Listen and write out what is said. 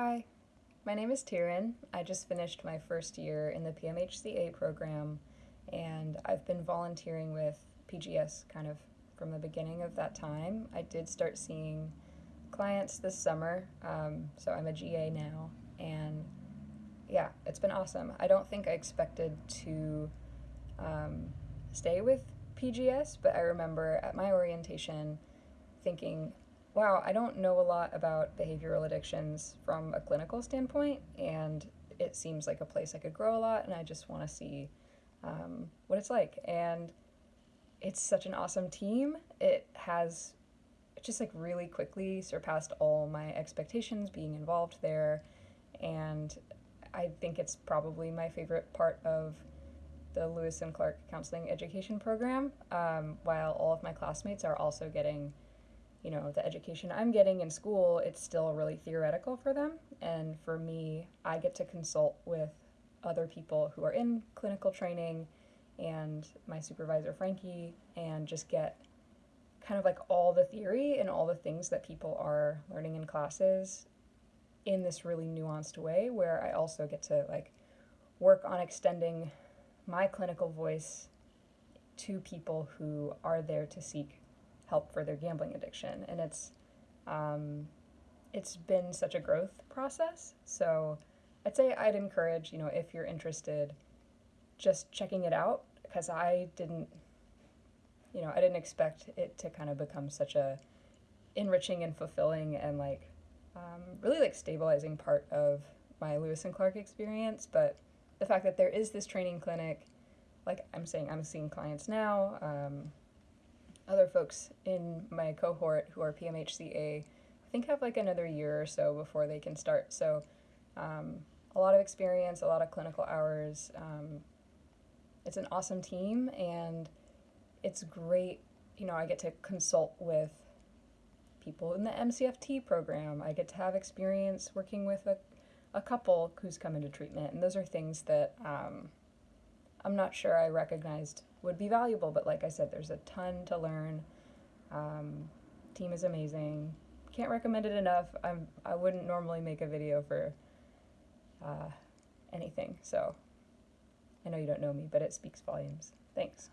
Hi, my name is Tyrin. I just finished my first year in the PMHCA program, and I've been volunteering with PGS kind of from the beginning of that time. I did start seeing clients this summer, um, so I'm a GA now, and yeah, it's been awesome. I don't think I expected to um, stay with PGS, but I remember at my orientation thinking, wow, I don't know a lot about behavioral addictions from a clinical standpoint, and it seems like a place I could grow a lot, and I just want to see um, what it's like. And it's such an awesome team. It has just like really quickly surpassed all my expectations being involved there, and I think it's probably my favorite part of the Lewis and Clark Counseling Education Program, um, while all of my classmates are also getting you know, the education I'm getting in school, it's still really theoretical for them. And for me, I get to consult with other people who are in clinical training and my supervisor, Frankie, and just get kind of like all the theory and all the things that people are learning in classes in this really nuanced way where I also get to like work on extending my clinical voice to people who are there to seek help for their gambling addiction. And it's um, it's been such a growth process. So I'd say I'd encourage, you know, if you're interested, just checking it out because I didn't, you know, I didn't expect it to kind of become such a enriching and fulfilling and like um, really like stabilizing part of my Lewis and Clark experience. But the fact that there is this training clinic, like I'm saying, I'm seeing clients now. Um, other folks in my cohort who are PMHCA, I think have like another year or so before they can start. So um, a lot of experience, a lot of clinical hours. Um, it's an awesome team and it's great. You know, I get to consult with people in the MCFT program. I get to have experience working with a, a couple who's come into treatment. And those are things that um, I'm not sure I recognized would be valuable. But like I said, there's a ton to learn. Um, team is amazing. Can't recommend it enough. I'm I wouldn't normally make a video for uh, anything, so I know you don't know me, but it speaks volumes. Thanks.